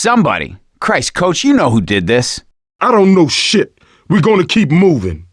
somebody. Christ, coach, you know who did this. I don't know shit. We're gonna keep moving.